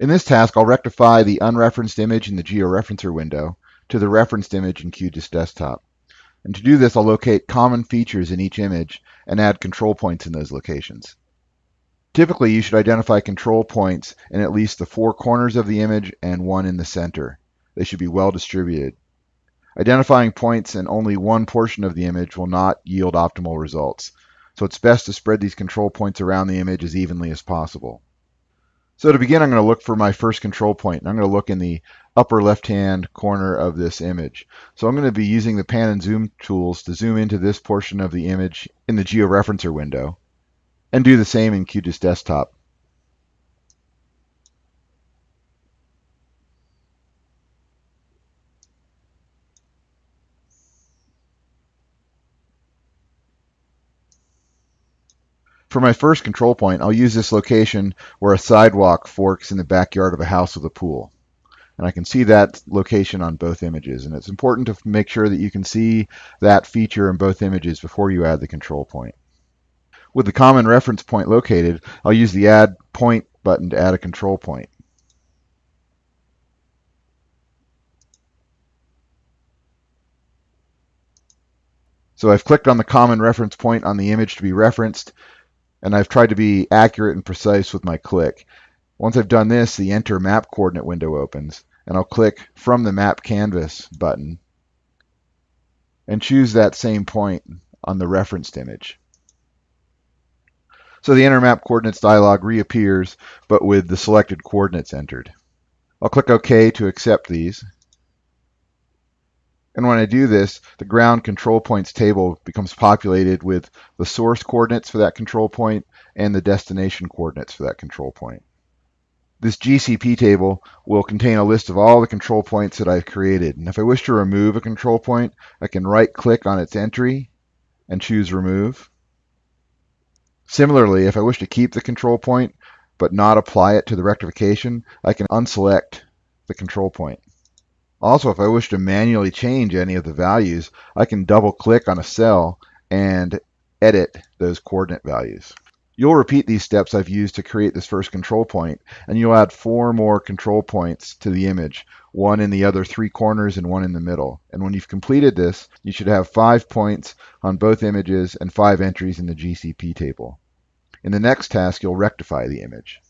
In this task, I'll rectify the unreferenced image in the georeferencer window to the referenced image in QGIS Desktop. And to do this, I'll locate common features in each image and add control points in those locations. Typically, you should identify control points in at least the four corners of the image and one in the center. They should be well distributed. Identifying points in only one portion of the image will not yield optimal results, so it's best to spread these control points around the image as evenly as possible. So to begin, I'm going to look for my first control point, and I'm going to look in the upper left-hand corner of this image. So I'm going to be using the pan and zoom tools to zoom into this portion of the image in the georeferencer window, and do the same in QGIS Desktop. For my first control point, I'll use this location where a sidewalk forks in the backyard of a house with a pool. And I can see that location on both images. And it's important to make sure that you can see that feature in both images before you add the control point. With the common reference point located, I'll use the Add Point button to add a control point. So I've clicked on the common reference point on the image to be referenced, and I've tried to be accurate and precise with my click. Once I've done this, the Enter Map Coordinate window opens, and I'll click from the Map Canvas button and choose that same point on the referenced image. So the Enter Map Coordinates dialog reappears, but with the selected coordinates entered. I'll click OK to accept these. And when I do this, the ground control points table becomes populated with the source coordinates for that control point and the destination coordinates for that control point. This GCP table will contain a list of all the control points that I've created. And if I wish to remove a control point, I can right click on its entry and choose remove. Similarly, if I wish to keep the control point but not apply it to the rectification, I can unselect the control point. Also, if I wish to manually change any of the values, I can double click on a cell and edit those coordinate values. You'll repeat these steps I've used to create this first control point, and you'll add four more control points to the image, one in the other three corners and one in the middle. And when you've completed this, you should have five points on both images and five entries in the GCP table. In the next task, you'll rectify the image.